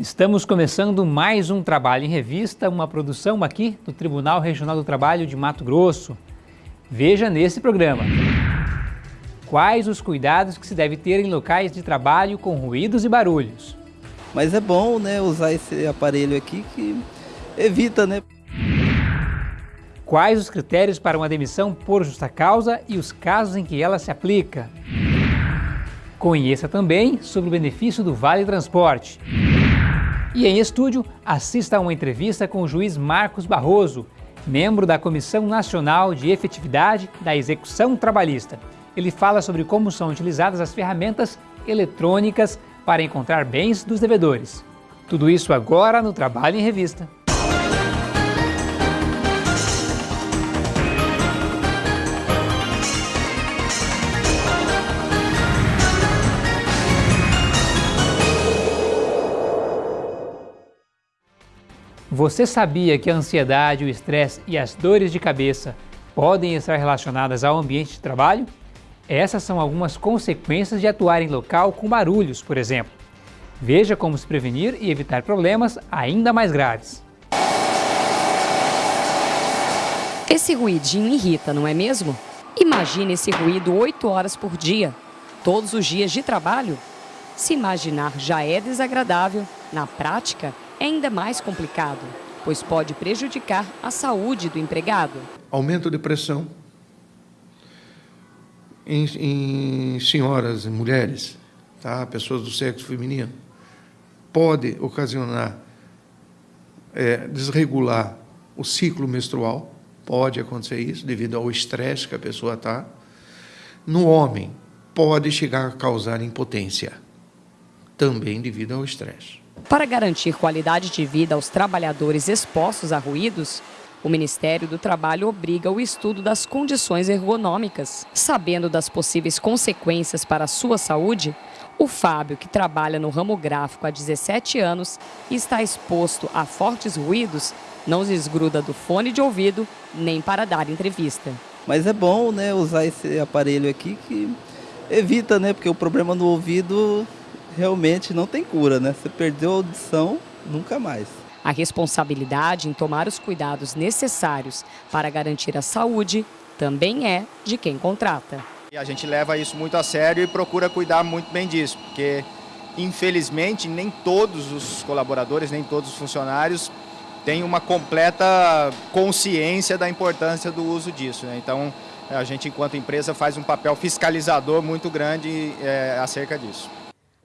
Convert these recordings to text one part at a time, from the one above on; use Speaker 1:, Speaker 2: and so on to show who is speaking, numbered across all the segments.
Speaker 1: Estamos começando mais um Trabalho em Revista, uma produção aqui do Tribunal Regional do Trabalho de Mato Grosso. Veja nesse programa. Quais os cuidados que se deve ter em locais de trabalho com ruídos e barulhos?
Speaker 2: Mas é bom né, usar esse aparelho aqui que evita, né?
Speaker 1: Quais os critérios para uma demissão por justa causa e os casos em que ela se aplica? Conheça também sobre o benefício do Vale Transporte. E em estúdio, assista a uma entrevista com o juiz Marcos Barroso, membro da Comissão Nacional de Efetividade da Execução Trabalhista. Ele fala sobre como são utilizadas as ferramentas eletrônicas para encontrar bens dos devedores. Tudo isso agora no Trabalho em Revista. Você sabia que a ansiedade, o estresse e as dores de cabeça podem estar relacionadas ao ambiente de trabalho? Essas são algumas consequências de atuar em local com barulhos, por exemplo. Veja como se prevenir e evitar problemas ainda mais graves.
Speaker 3: Esse ruidinho irrita, não é mesmo? Imagine esse ruído 8 horas por dia, todos os dias de trabalho. Se imaginar já é desagradável, na prática é ainda mais complicado, pois pode prejudicar a saúde do empregado.
Speaker 4: Aumento de pressão em, em senhoras e mulheres, tá? pessoas do sexo feminino, pode ocasionar, é, desregular o ciclo menstrual, pode acontecer isso devido ao estresse que a pessoa está. No homem, pode chegar a causar impotência, também devido ao estresse.
Speaker 3: Para garantir qualidade de vida aos trabalhadores expostos a ruídos, o Ministério do Trabalho obriga o estudo das condições ergonômicas. Sabendo das possíveis consequências para a sua saúde, o Fábio, que trabalha no ramo gráfico há 17 anos e está exposto a fortes ruídos, não se desgruda do fone de ouvido nem para dar entrevista.
Speaker 2: Mas é bom né, usar esse aparelho aqui que evita, né? Porque o problema no ouvido realmente não tem cura, né? Você perdeu a audição, nunca mais.
Speaker 3: A responsabilidade em tomar os cuidados necessários para garantir a saúde também é de quem contrata.
Speaker 5: E a gente leva isso muito a sério e procura cuidar muito bem disso, porque infelizmente nem todos os colaboradores, nem todos os funcionários têm uma completa consciência da importância do uso disso. Né? Então a gente, enquanto empresa, faz um papel fiscalizador muito grande é, acerca disso.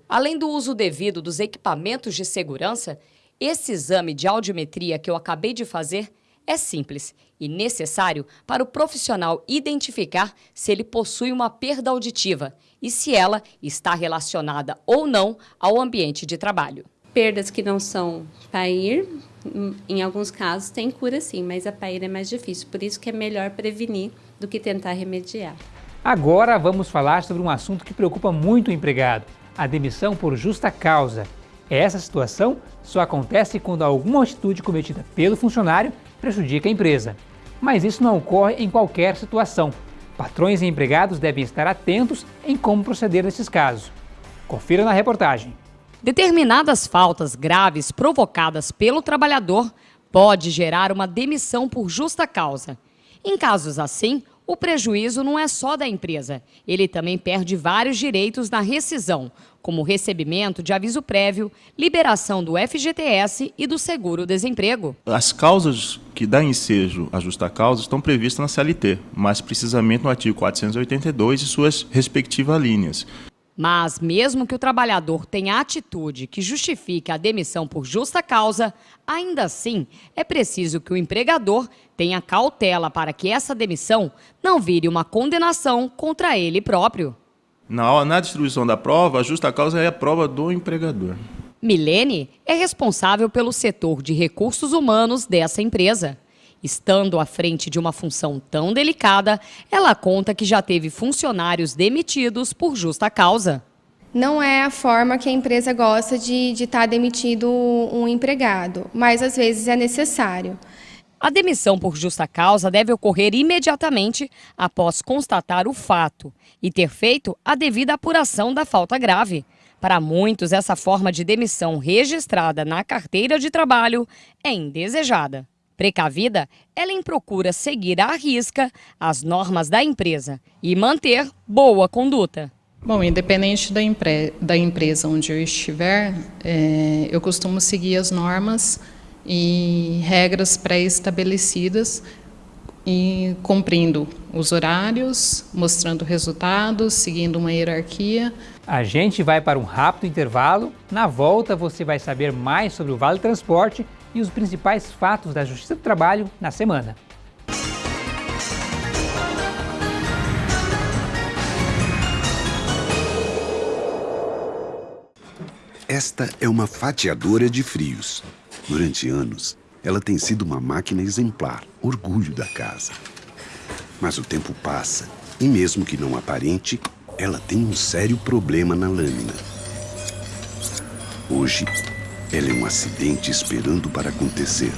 Speaker 3: Além do uso devido dos equipamentos de segurança, esse exame de audiometria que eu acabei de fazer é simples e necessário para o profissional identificar se ele possui uma perda auditiva e se ela está relacionada ou não ao ambiente de trabalho.
Speaker 6: Perdas que não são PAIR, em alguns casos tem cura sim, mas a PAIR é mais difícil, por isso que é melhor prevenir do que tentar remediar.
Speaker 1: Agora vamos falar sobre um assunto que preocupa muito o empregado, a demissão por justa causa. Essa situação só acontece quando alguma atitude cometida pelo funcionário prejudica a empresa. Mas isso não ocorre em qualquer situação. Patrões e empregados devem estar atentos em como proceder nesses casos. Confira na reportagem.
Speaker 3: Determinadas faltas graves provocadas pelo trabalhador pode gerar uma demissão por justa causa. Em casos assim, o prejuízo não é só da empresa. Ele também perde vários direitos na rescisão, como recebimento de aviso prévio, liberação do FGTS e do seguro-desemprego.
Speaker 7: As causas que dão ensejo à justa causa estão previstas na CLT, mais precisamente no artigo 482 e suas respectivas linhas.
Speaker 3: Mas, mesmo que o trabalhador tenha atitude que justifique a demissão por justa causa, ainda assim é preciso que o empregador tenha cautela para que essa demissão não vire uma condenação contra ele próprio.
Speaker 7: Na, na distribuição da prova, a justa causa é a prova do empregador.
Speaker 3: Milene é responsável pelo setor de recursos humanos dessa empresa. Estando à frente de uma função tão delicada, ela conta que já teve funcionários demitidos por justa causa.
Speaker 8: Não é a forma que a empresa gosta de estar tá demitido um empregado, mas às vezes é necessário.
Speaker 3: A demissão por justa causa deve ocorrer imediatamente após constatar o fato e ter feito a devida apuração da falta grave. Para muitos, essa forma de demissão registrada na carteira de trabalho é indesejada. Precavida, Ellen procura seguir à risca as normas da empresa e manter boa conduta.
Speaker 9: Bom, independente da, empre da empresa onde eu estiver, é, eu costumo seguir as normas e regras pré-estabelecidas e cumprindo os horários, mostrando resultados, seguindo uma hierarquia.
Speaker 1: A gente vai para um rápido intervalo. Na volta você vai saber mais sobre o Vale Transporte e os principais fatos da Justiça do Trabalho na semana.
Speaker 10: Esta é uma fatiadora de frios. Durante anos, ela tem sido uma máquina exemplar, orgulho da casa. Mas o tempo passa e, mesmo que não aparente, ela tem um sério problema na lâmina. Hoje, ela é um acidente esperando para acontecer.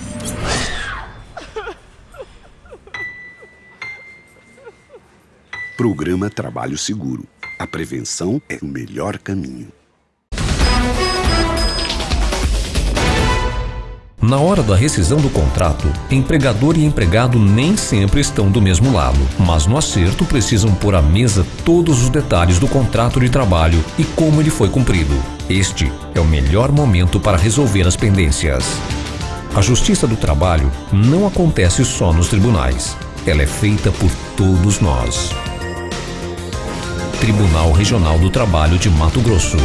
Speaker 10: Programa Trabalho Seguro. A prevenção é o melhor caminho.
Speaker 11: Na hora da rescisão do contrato, empregador e empregado nem sempre estão do mesmo lado, mas no acerto precisam pôr à mesa todos os detalhes do contrato de trabalho e como ele foi cumprido. Este é o melhor momento para resolver as pendências. A Justiça do Trabalho não acontece só nos tribunais. Ela é feita por todos nós. Tribunal Regional do Trabalho de Mato Grosso.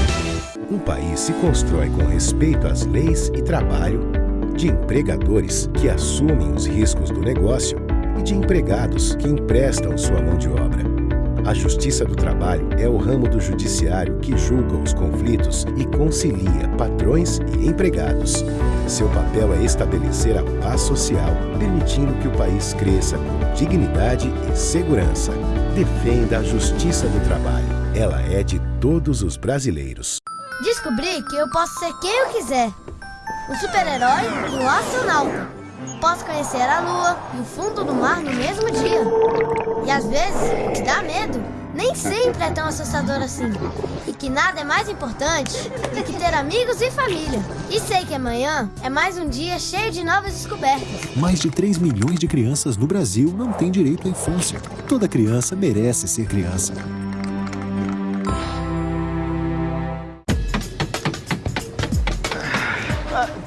Speaker 12: Um país se constrói com respeito às leis e trabalho de empregadores que assumem os riscos do negócio e de empregados que emprestam sua mão de obra. A Justiça do Trabalho é o ramo do judiciário que julga os conflitos e concilia patrões e empregados. Seu papel é estabelecer a paz social, permitindo que o país cresça com dignidade e segurança. Defenda a Justiça do Trabalho. Ela é de todos os brasileiros.
Speaker 13: Descobri que eu posso ser quem eu quiser um super-herói um astronauta. Posso conhecer a lua e o fundo do mar no mesmo dia. E às vezes, o que dá medo nem sempre é tão assustador assim. E que nada é mais importante do que ter amigos e família. E sei que amanhã é mais um dia cheio de novas descobertas.
Speaker 14: Mais de 3 milhões de crianças no Brasil não têm direito à infância. Toda criança merece ser criança.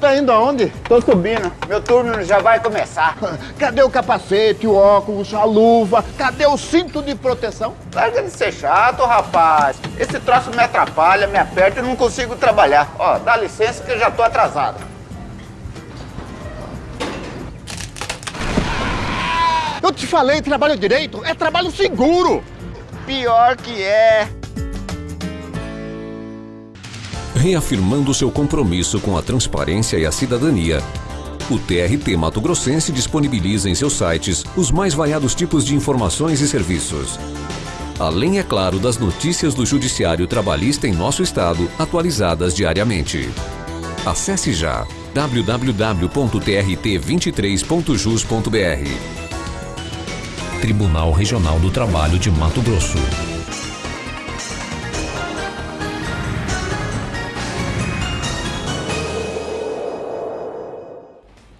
Speaker 15: Tá indo aonde? Tô subindo. Meu turno já vai começar. Cadê o capacete, o óculos, a luva? Cadê o cinto de proteção? Larga de ser chato, rapaz. Esse troço me atrapalha, me aperta e não consigo trabalhar. Ó, dá licença que eu já tô atrasado. Eu te falei, trabalho direito é trabalho seguro. Pior que é
Speaker 11: reafirmando seu compromisso com a transparência e a cidadania. O TRT Mato Grossense disponibiliza em seus sites os mais variados tipos de informações e serviços. Além, é claro, das notícias do Judiciário Trabalhista em nosso estado, atualizadas diariamente. Acesse já www.trt23.jus.br Tribunal Regional do Trabalho de Mato Grosso.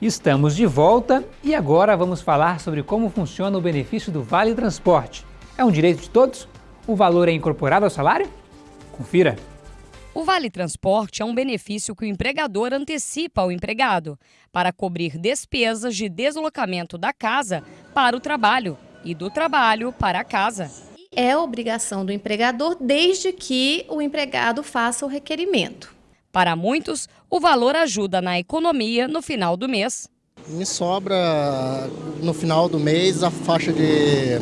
Speaker 1: Estamos de volta e agora vamos falar sobre como funciona o benefício do Vale Transporte. É um direito de todos? O valor é incorporado ao salário? Confira!
Speaker 3: O Vale Transporte é um benefício que o empregador antecipa ao empregado para cobrir despesas de deslocamento da casa para o trabalho e do trabalho para a casa.
Speaker 16: É obrigação do empregador desde que o empregado faça o requerimento.
Speaker 3: Para muitos, o valor ajuda na economia no final do mês.
Speaker 17: Me sobra no final do mês a faixa de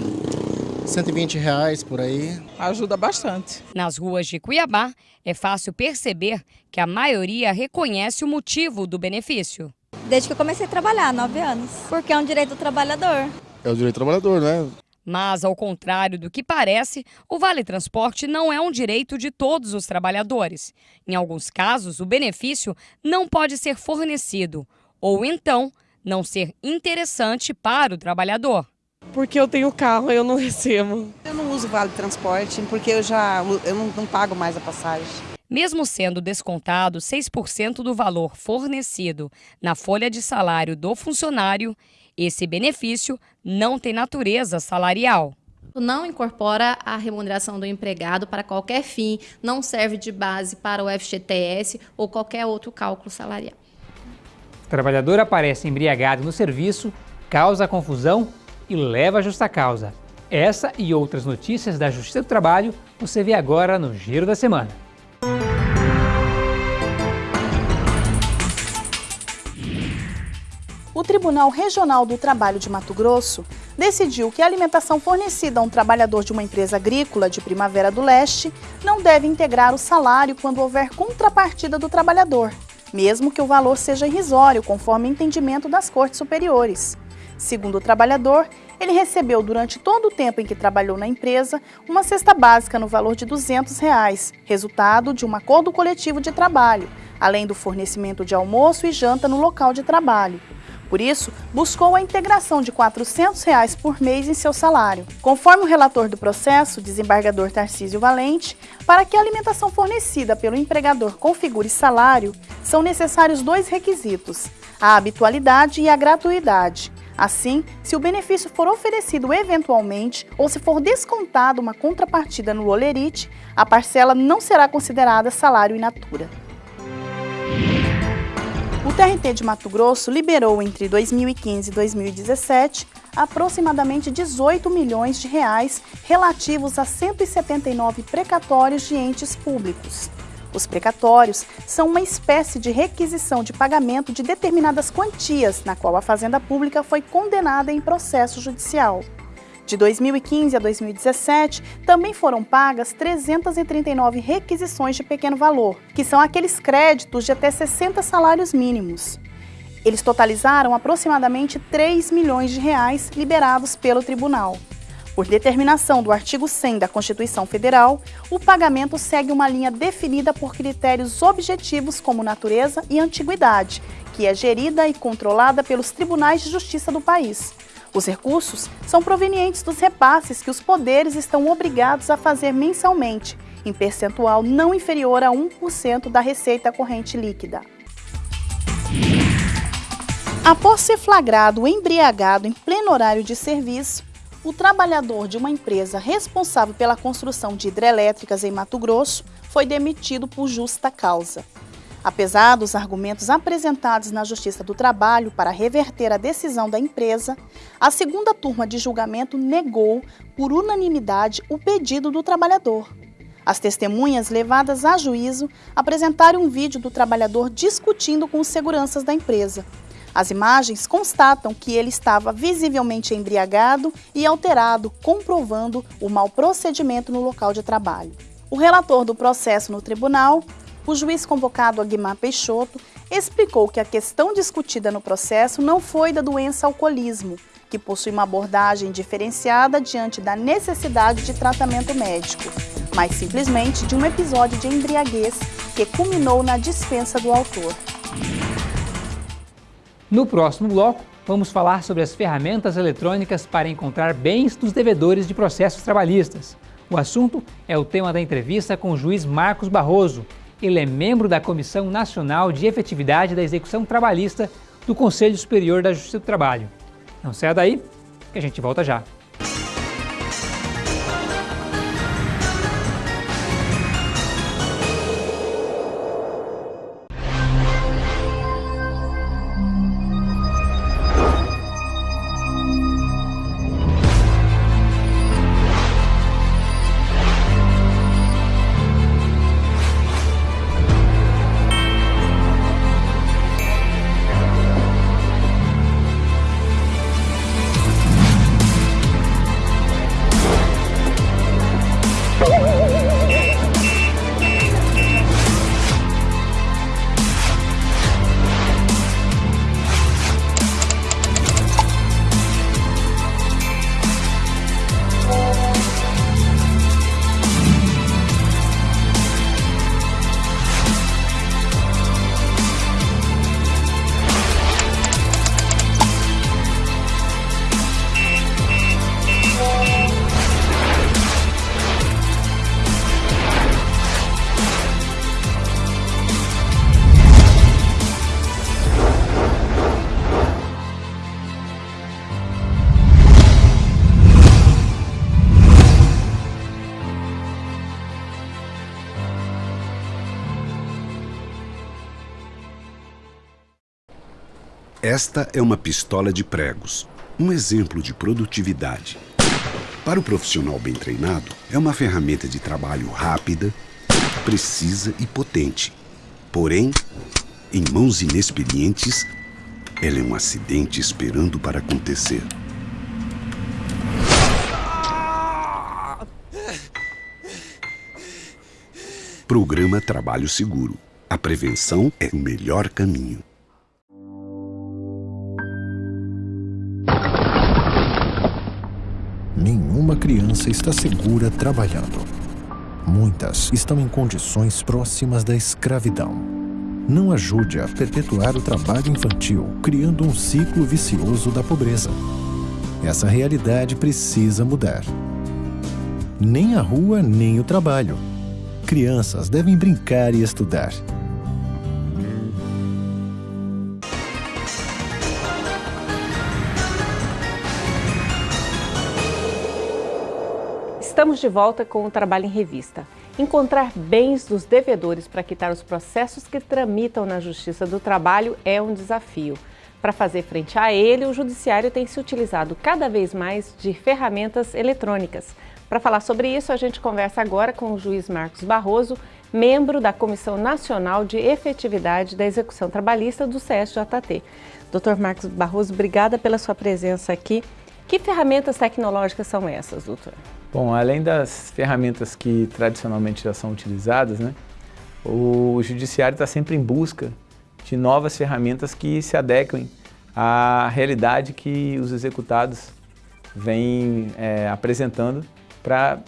Speaker 17: 120 reais por aí.
Speaker 18: Ajuda bastante.
Speaker 3: Nas ruas de Cuiabá, é fácil perceber que a maioria reconhece o motivo do benefício.
Speaker 19: Desde que eu comecei a trabalhar, nove anos. Porque é um direito do trabalhador.
Speaker 17: É o direito do trabalhador, né?
Speaker 3: Mas, ao contrário do que parece, o Vale Transporte não é um direito de todos os trabalhadores. Em alguns casos, o benefício não pode ser fornecido, ou então não ser interessante para o trabalhador.
Speaker 18: Porque eu tenho carro, eu não recebo.
Speaker 20: Eu não uso Vale Transporte porque eu já eu não, não pago mais a passagem.
Speaker 3: Mesmo sendo descontado 6% do valor fornecido na folha de salário do funcionário, esse benefício não tem natureza salarial
Speaker 16: não incorpora a remuneração do empregado para qualquer fim, não serve de base para o FGTS ou qualquer outro cálculo salarial.
Speaker 1: O trabalhador aparece embriagado no serviço, causa confusão e leva a justa causa. Essa e outras notícias da Justiça do Trabalho você vê agora no Giro da Semana.
Speaker 20: Tribunal Regional do Trabalho de Mato Grosso decidiu que a alimentação fornecida a um trabalhador de uma empresa agrícola de Primavera do Leste não deve integrar o salário quando houver contrapartida do trabalhador, mesmo que o valor seja irrisório, conforme entendimento das cortes superiores. Segundo o trabalhador, ele recebeu durante todo o tempo em que trabalhou na empresa uma cesta básica no valor de 200 reais, resultado de um acordo coletivo de trabalho, além do fornecimento de almoço e janta no local de trabalho. Por isso, buscou a integração de 400 reais por mês em seu salário. Conforme o relator do processo, desembargador Tarcísio Valente, para que a alimentação fornecida pelo empregador configure salário, são necessários dois requisitos, a habitualidade e a gratuidade. Assim, se o benefício for oferecido eventualmente ou se for descontado uma contrapartida no olerite, a parcela não será considerada salário in natura. O TRT de Mato Grosso liberou entre 2015 e 2017 aproximadamente 18 milhões de reais relativos a 179 precatórios de entes públicos. Os precatórios são uma espécie de requisição de pagamento de determinadas quantias na qual a Fazenda Pública foi condenada em processo judicial. De 2015 a 2017, também foram pagas 339 requisições de pequeno valor, que são aqueles créditos de até 60 salários mínimos. Eles totalizaram aproximadamente 3 milhões de reais liberados pelo tribunal. Por determinação do artigo 100 da Constituição Federal, o pagamento segue uma linha definida por critérios objetivos como natureza e antiguidade, que é gerida e controlada pelos tribunais de justiça do país. Os recursos são provenientes dos repasses que os poderes estão obrigados a fazer mensalmente, em percentual não inferior a 1% da receita corrente líquida. Após ser flagrado embriagado em pleno horário de serviço, o trabalhador de uma empresa responsável pela construção de hidrelétricas em Mato Grosso foi demitido por justa causa. Apesar dos argumentos apresentados na Justiça do Trabalho para reverter a decisão da empresa, a segunda turma de julgamento negou, por unanimidade, o pedido do trabalhador. As testemunhas levadas a juízo apresentaram um vídeo do trabalhador discutindo com os seguranças da empresa. As imagens constatam que ele estava visivelmente embriagado e alterado, comprovando o mau procedimento no local de trabalho. O relator do processo no tribunal o juiz convocado Aguimar Peixoto explicou que a questão discutida no processo não foi da doença alcoolismo, que possui uma abordagem diferenciada diante da necessidade de tratamento médico, mas simplesmente de um episódio de embriaguez que culminou na dispensa do autor.
Speaker 1: No próximo bloco, vamos falar sobre as ferramentas eletrônicas para encontrar bens dos devedores de processos trabalhistas. O assunto é o tema da entrevista com o juiz Marcos Barroso, ele é membro da Comissão Nacional de Efetividade da Execução Trabalhista do Conselho Superior da Justiça do Trabalho. Não saia daí, que a gente volta já.
Speaker 10: Esta é uma pistola de pregos, um exemplo de produtividade. Para o profissional bem treinado, é uma ferramenta de trabalho rápida, precisa e potente. Porém, em mãos inexperientes, ela é um acidente esperando para acontecer. Programa Trabalho Seguro. A prevenção é o melhor caminho.
Speaker 14: Criança está segura trabalhando. Muitas estão em condições próximas da escravidão. Não ajude a perpetuar o trabalho infantil, criando um ciclo vicioso da pobreza. Essa realidade precisa mudar. Nem a rua, nem o trabalho. Crianças devem brincar e estudar.
Speaker 21: Estamos de volta com o Trabalho em Revista. Encontrar bens dos devedores para quitar os processos que tramitam na Justiça do Trabalho é um desafio. Para fazer frente a ele, o Judiciário tem se utilizado cada vez mais de ferramentas eletrônicas. Para falar sobre isso, a gente conversa agora com o juiz Marcos Barroso, membro da Comissão Nacional de Efetividade da Execução Trabalhista do CSJT. Doutor Marcos Barroso, obrigada pela sua presença aqui. Que ferramentas tecnológicas são essas, doutor?
Speaker 22: Bom, além das ferramentas que tradicionalmente já são utilizadas, né, o judiciário está sempre em busca de novas ferramentas que se adequem à realidade que os executados vêm é, apresentando para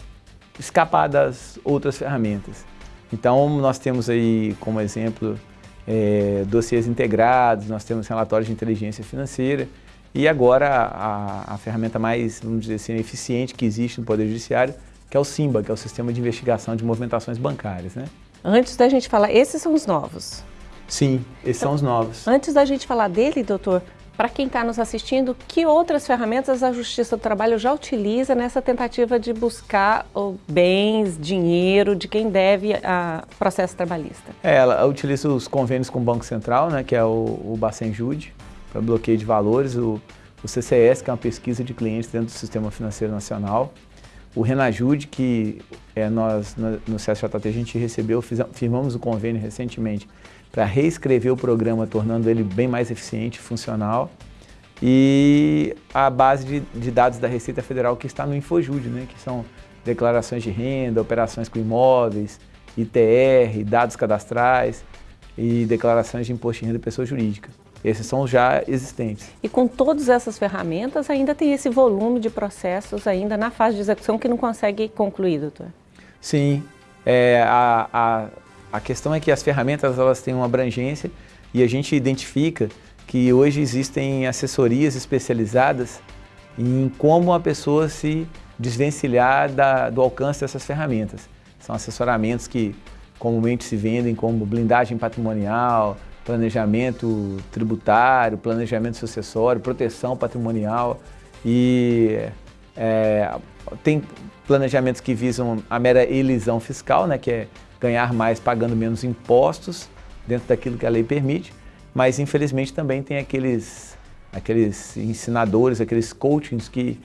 Speaker 22: escapar das outras ferramentas. Então, nós temos aí como exemplo é, dossiês integrados, nós temos relatórios de inteligência financeira, e agora a, a, ferramenta mais, vamos dizer assim, eficiente que existe no Poder Judiciário, que é o SIMBA, que é o Sistema de Investigação de Movimentações Bancárias. Né?
Speaker 21: Antes da gente falar, esses são os novos?
Speaker 22: Sim, esses então, são os novos.
Speaker 21: Antes da gente falar dele, doutor, para quem está nos assistindo, que outras ferramentas a Justiça do Trabalho já utiliza nessa tentativa de buscar bens, dinheiro de quem deve a processo trabalhista?
Speaker 22: É, ela utiliza os convênios com o Banco Central, né, que é o, o Bacen Jude, para bloqueio de valores, o, o CCS, que é uma pesquisa de clientes dentro do Sistema Financeiro Nacional, o Renajude, que é, nós no, CSJT a gente recebeu, firmamos o convênio recentemente para reescrever o programa, tornando ele bem mais eficiente e funcional. E a base de, de, dados da Receita Federal que está no Infojude, né, que são declarações de renda, operações com imóveis, ITR, dados cadastrais e declarações de imposto de renda pessoa jurídica. Esses são já existentes.
Speaker 21: E com todas essas ferramentas, ainda tem esse volume de processos ainda na fase de execução que não consegue concluir, doutor?
Speaker 22: Sim. É, a, a, a questão é que as ferramentas elas têm uma abrangência e a gente identifica que hoje existem assessorias especializadas em como a pessoa se desvencilhar da, do alcance dessas ferramentas. São assessoramentos que comumente se vendem como blindagem patrimonial, planejamento tributário, planejamento sucessório, proteção patrimonial e é, tem planejamentos que visam a mera elisão fiscal, né, que é ganhar mais pagando menos impostos dentro daquilo que a lei permite, mas infelizmente também tem aqueles, aqueles ensinadores, aqueles coachings que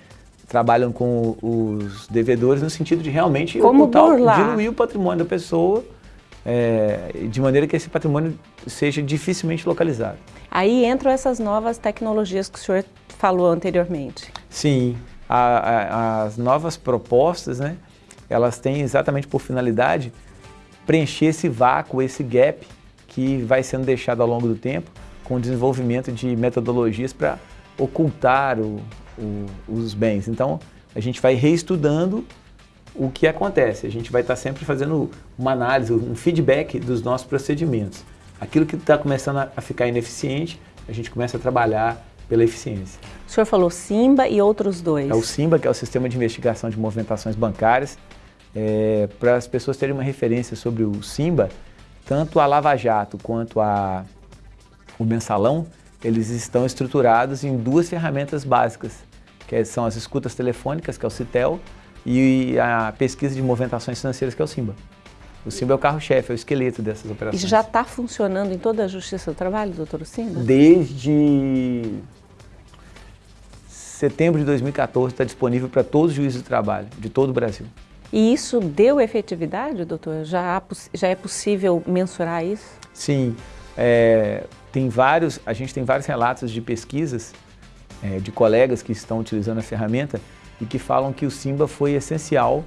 Speaker 22: trabalham com os devedores no sentido de realmente
Speaker 21: Como ocultar,
Speaker 22: diluir o patrimônio da pessoa é, de maneira que esse patrimônio seja dificilmente localizado.
Speaker 21: Aí entram essas novas tecnologias que o senhor falou anteriormente.
Speaker 22: Sim, a, a, as novas propostas, né, elas têm exatamente por finalidade preencher esse vácuo, esse gap que vai sendo deixado ao longo do tempo com o desenvolvimento de metodologias para ocultar o, o, os bens. Então, a gente vai reestudando o que acontece? A gente vai estar sempre fazendo uma análise, um feedback dos nossos procedimentos. Aquilo que está começando a ficar ineficiente, a gente começa a trabalhar pela eficiência.
Speaker 21: O senhor falou SIMBA e outros dois.
Speaker 22: É o SIMBA, que é o Sistema de Investigação de Movimentações Bancárias. É, Para as pessoas terem uma referência sobre o SIMBA, tanto a Lava Jato quanto a, o Mensalão, eles estão estruturados em duas ferramentas básicas, que são as escutas telefônicas, que é o CITEL, e a pesquisa de movimentações financeiras, que é o SIMBA. O Simba é o carro-chefe, é o esqueleto dessas operações.
Speaker 21: E já está funcionando em toda a Justiça do Trabalho, doutor Simba?
Speaker 22: Desde setembro de 2014 está disponível para todos os juízes do trabalho, de todo o Brasil.
Speaker 21: E isso deu efetividade, doutor? Já, já é possível mensurar isso?
Speaker 22: Sim. É, tem vários, a gente tem vários relatos de pesquisas é, de colegas que estão utilizando a ferramenta e que falam que o Simba foi essencial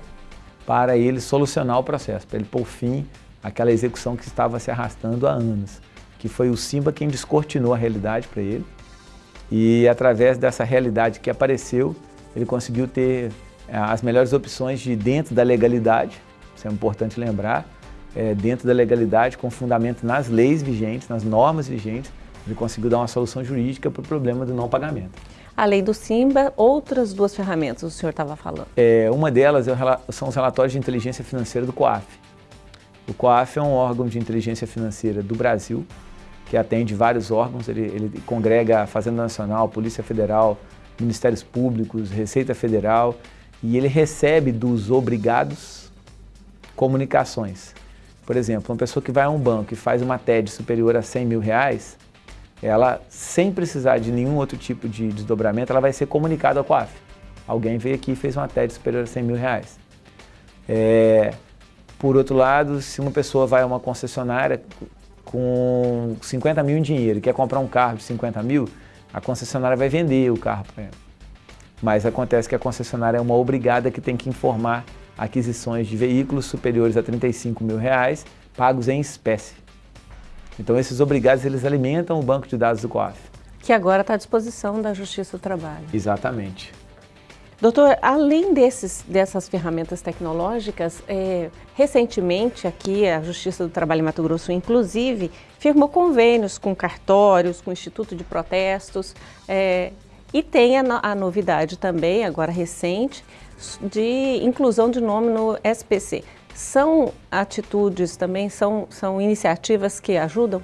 Speaker 22: para ele solucionar o processo, para ele pôr fim àquela execução que estava se arrastando há anos, que foi o Simba quem descortinou a realidade para ele e através dessa realidade que apareceu, ele conseguiu ter é, as melhores opções de dentro da legalidade, isso é importante lembrar, é, dentro da legalidade, com fundamento nas leis vigentes, nas normas vigentes, ele conseguiu dar uma solução jurídica para o problema do não pagamento.
Speaker 21: Além do Simba, outras duas ferramentas o senhor estava falando.
Speaker 22: É, uma delas é são os relatórios de inteligência financeira do COAF. O COAF é um órgão de inteligência financeira do Brasil, que atende vários órgãos, ele, ele congrega a Fazenda Nacional, Polícia Federal, Ministérios Públicos, Receita Federal, e ele recebe dos obrigados comunicações. Por exemplo, uma pessoa que vai a um banco e faz uma TED superior a 100 mil reais, ela, sem precisar de nenhum outro tipo de desdobramento, ela vai ser comunicada ao COAF. Alguém veio aqui e fez uma TED superior a 100 mil reais. É, por outro lado, se uma pessoa vai a uma concessionária com 50 mil em dinheiro e quer comprar um carro de 50 mil, a concessionária vai vender o carro para ela. Mas acontece que a concessionária é uma obrigada que tem que informar aquisições de veículos superiores a 35 mil reais, pagos em espécie. Então esses obrigados, eles alimentam o banco de dados do COAF.
Speaker 21: Que agora está à disposição da Justiça do Trabalho.
Speaker 22: Exatamente.
Speaker 21: Doutor, além desses, dessas ferramentas tecnológicas, é, recentemente aqui a Justiça do Trabalho em Mato Grosso, inclusive, firmou convênios com cartórios, com o Instituto de Protestos, é, e tem a, a novidade também, agora recente, de inclusão de nome no SPC. São atitudes também, são, são iniciativas que ajudam?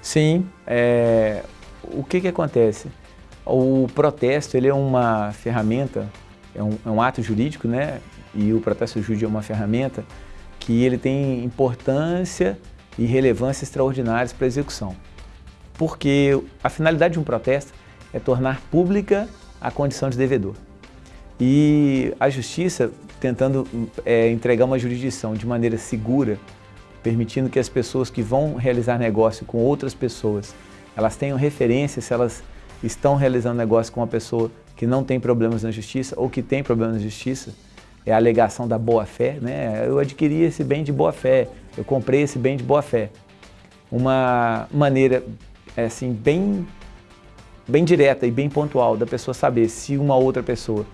Speaker 22: Sim. É, o que, que acontece? O protesto ele é uma ferramenta, é um, é um ato jurídico, né? E o protesto jurídico é uma ferramenta que ele tem importância e relevância extraordinárias para a execução. Porque a finalidade de um protesto é tornar pública a condição de devedor. E a justiça, tentando é, entregar uma jurisdição de maneira segura, permitindo que as pessoas que vão realizar negócio com outras pessoas, elas tenham referência se elas estão realizando negócio com uma pessoa que não tem problemas na justiça ou que tem problemas na justiça, é a alegação da boa-fé, né? Eu adquiri esse bem de boa-fé, eu comprei esse bem de boa-fé. Uma maneira, assim, bem, bem direta e bem pontual da pessoa saber se uma outra pessoa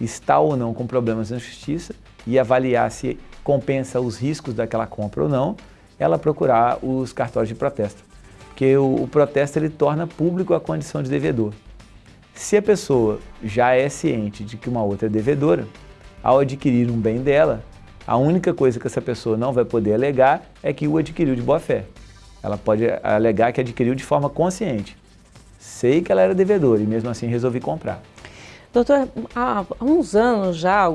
Speaker 22: está ou não com problemas na justiça e avaliar se compensa os riscos daquela compra ou não, ela procurar os cartórios de protesto. Porque o, o protesto ele torna público a condição de devedor. Se a pessoa já é ciente de que uma outra é devedora, ao adquirir um bem dela, a única coisa que essa pessoa não vai poder alegar é que o adquiriu de boa fé. Ela pode alegar que adquiriu de forma consciente. Sei que ela era devedora e mesmo assim resolvi comprar.
Speaker 21: Doutor, há uns anos já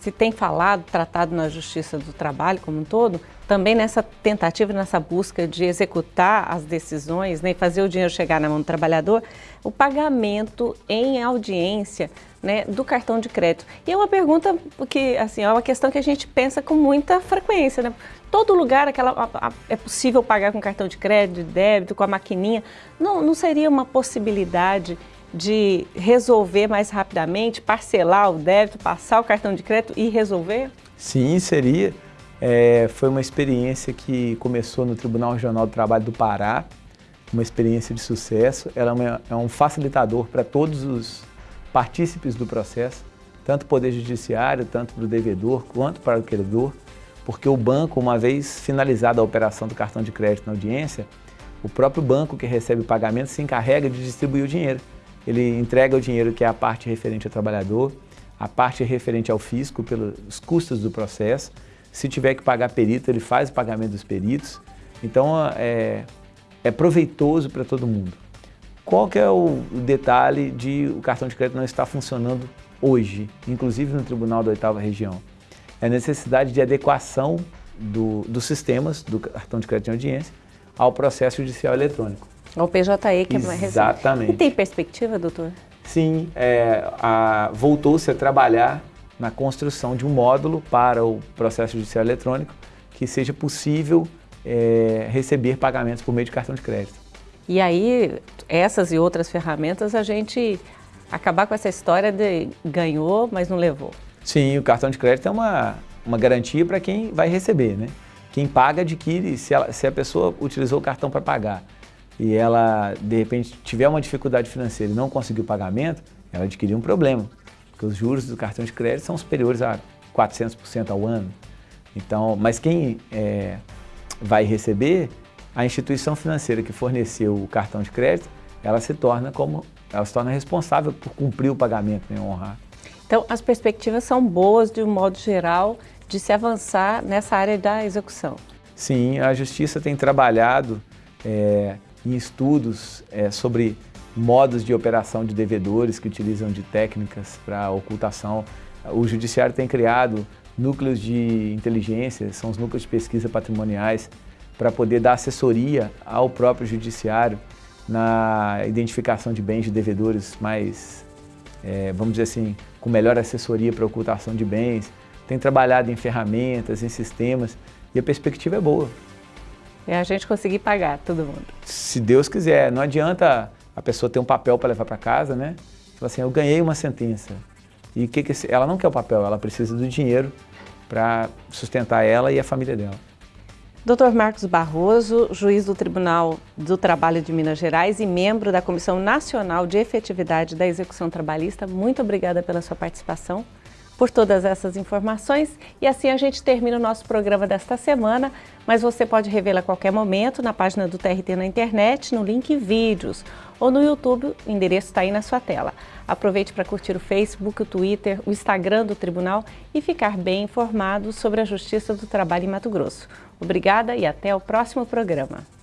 Speaker 21: se tem falado, tratado na Justiça do Trabalho como um todo, também nessa tentativa, nessa busca de executar as decisões né, fazer o dinheiro chegar na mão do trabalhador, o pagamento em audiência né, do cartão de crédito. E é uma pergunta que, assim, é uma questão que a gente pensa com muita frequência, né? Todo lugar aquela, a, a, é possível pagar com cartão de crédito, de débito, com a maquininha. Não, não seria uma possibilidade de resolver mais rapidamente, parcelar o débito, passar o cartão de crédito e resolver?
Speaker 22: Sim, seria. É, foi uma experiência que começou no Tribunal Regional do Trabalho do Pará, uma experiência de sucesso. Ela é, uma, é um facilitador para todos os partícipes do processo, tanto o Poder Judiciário, tanto para o devedor, quanto para o credor, porque o banco, uma vez finalizada a operação do cartão de crédito na audiência, o próprio banco que recebe o pagamento se encarrega de distribuir o dinheiro ele entrega o dinheiro que é a parte referente ao trabalhador, a parte referente ao fisco pelos custos do processo. Se tiver que pagar perito, ele faz o pagamento dos peritos. Então é, é proveitoso para todo mundo. Qual que é o detalhe de o cartão de crédito não estar funcionando hoje, inclusive no Tribunal da Oitava Região? É a necessidade de adequação do, dos sistemas do cartão de crédito de audiência ao processo judicial eletrônico.
Speaker 21: Ao PJE que é mais.
Speaker 22: Exatamente.
Speaker 21: E tem perspectiva, doutor?
Speaker 22: Sim, é, voltou-se a trabalhar na construção de um módulo para o processo judicial eletrônico que seja possível é, receber pagamentos por meio de cartão de crédito.
Speaker 21: E aí, essas e outras ferramentas, a gente acabar com essa história de ganhou, mas não levou.
Speaker 22: Sim, o cartão de crédito é uma, uma garantia para quem vai receber, né? Quem paga adquire, se, ela, se a pessoa utilizou o cartão para pagar e ela, de repente, tiver uma dificuldade financeira e não conseguiu o pagamento, ela adquiriu um problema, porque os juros do cartão de crédito são superiores a 400% ao ano. Então, mas quem é, vai receber, a instituição financeira que forneceu o cartão de crédito, ela se torna como ela se torna responsável por cumprir o pagamento e né, honrar.
Speaker 21: Então, as perspectivas são boas, de um modo geral, de se avançar nessa área da execução.
Speaker 22: Sim, a Justiça tem trabalhado é, em estudos é, sobre modos de operação de devedores que utilizam de técnicas para ocultação. O Judiciário tem criado núcleos de inteligência, são os núcleos de pesquisa patrimoniais, para poder dar assessoria ao próprio Judiciário na identificação de bens de devedores mais, é, vamos dizer assim, com melhor assessoria para ocultação de bens. Tem trabalhado em ferramentas, em sistemas e a perspectiva é boa.
Speaker 21: É a gente conseguir pagar todo mundo.
Speaker 22: Se Deus quiser, não adianta a pessoa ter um papel para levar para casa, né? Fala assim, eu ganhei uma sentença. E que que ela não quer o papel, ela precisa do dinheiro para sustentar ela e a família dela.
Speaker 21: Dr. Marcos Barroso, juiz do Tribunal do Trabalho de Minas Gerais e membro da Comissão Nacional de Efetividade da Execução Trabalhista, muito obrigada pela sua participação, por todas essas informações. E assim a gente termina o nosso programa desta semana, mas você pode revê-la a qualquer momento na página do TRT na internet, no link Vídeos ou no YouTube, o endereço está aí na sua tela. Aproveite para curtir o Facebook, o Twitter, o Instagram do Tribunal e ficar bem informado sobre a Justiça do Trabalho em Mato Grosso. Obrigada e até o próximo programa.